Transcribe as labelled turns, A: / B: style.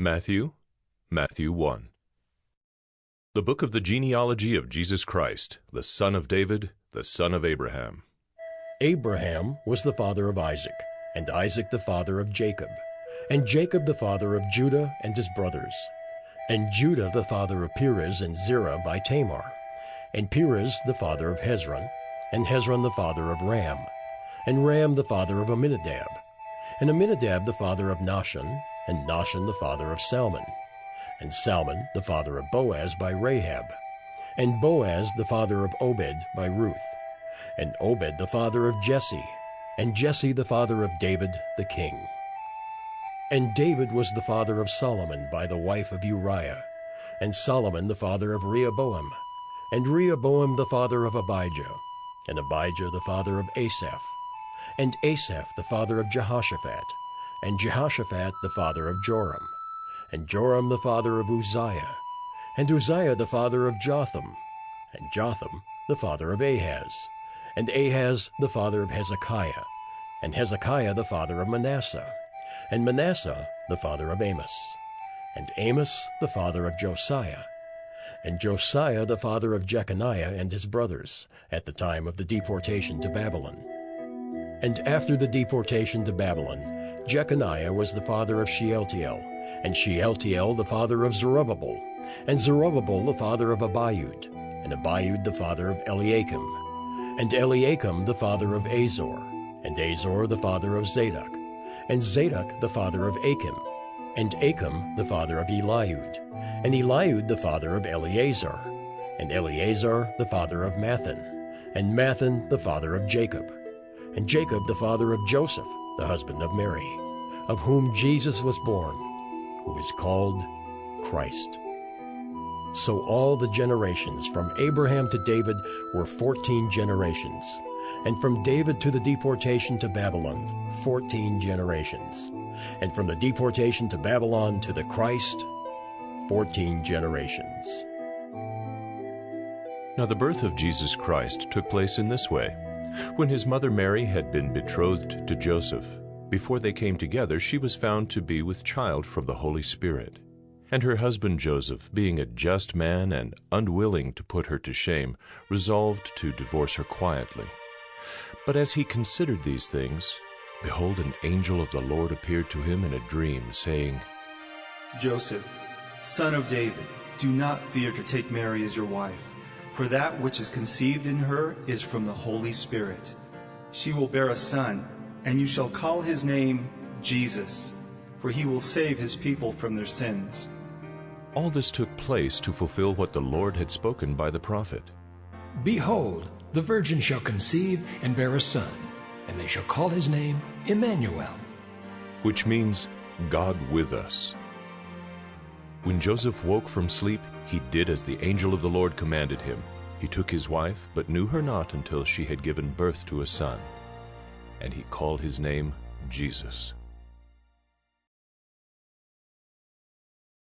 A: Matthew, Matthew 1. The book of the genealogy of Jesus Christ, the son of David, the son of Abraham.
B: Abraham was the father of Isaac, and Isaac the father of Jacob, and Jacob the father of Judah and his brothers, and Judah the father of Perez and Zerah by Tamar, and Perez the father of Hezron, and Hezron the father of Ram, and Ram the father of Amminadab, and Amminadab the father of Nahshon, and Nahshon the father of Salmon, and Salmon the father of Boaz by Rahab, and Boaz the father of Obed by Ruth, and Obed the father of Jesse, and Jesse the father of David the king. And David was the father of Solomon by the wife of Uriah, and Solomon the father of Rehoboam, and Rehoboam the father of Abijah, and Abijah the father of Asaph, and Asaph the father of Jehoshaphat, and Jehoshaphat the father of Joram, and Joram the father of Uzziah, and Uzziah the father of Jotham, and Jotham the father of Ahaz, and Ahaz the father of Hezekiah, and Hezekiah the father of Manasseh, and Manasseh the father of Amos, and Amos the father of Josiah, and Josiah the father of Jeconiah and his brothers, at the time of the deportation to Babylon. And after the deportation to Babylon, Jeconiah was the father of Shealtiel, and Shealtiel the father of Zerubbabel, and Zerubbabel the father of Abiud, and Abiud the father of Eliakim, and Eliakim the father of Azor, and Azor the father of Zadok, and Zadok the father of Achim, and Achim the father of Eliud, and Eliud the father of Eleazar, and Eleazar the father of Matthan, and Matthan the father of Jacob, and Jacob the father of Joseph, the husband of Mary, of whom Jesus was born, who is called Christ. So all the generations from Abraham to David were 14 generations, and from David to the deportation to Babylon, 14 generations, and from the deportation to Babylon to the Christ, 14 generations.
A: Now the birth of Jesus Christ took place in this way. When his mother Mary had been betrothed to Joseph, before they came together, she was found to be with child from the Holy Spirit. And her husband Joseph, being a just man and unwilling to put her to shame, resolved to divorce her quietly. But as he considered these things, behold, an angel of the Lord appeared to him in a dream, saying,
C: Joseph, son of David, do not fear to take Mary as your wife, for that which is conceived in her is from the Holy Spirit. She will bear a son, and you shall call his name Jesus, for he will save his people from their sins.
A: All this took place to fulfill what the Lord had spoken by the prophet.
D: Behold, the virgin shall conceive and bear a son, and they shall call his name Emmanuel.
A: which means God with us. When Joseph woke from sleep, he did as the angel of the Lord commanded him. He took his wife, but knew her not until she had given birth to a son. And he called his name Jesus.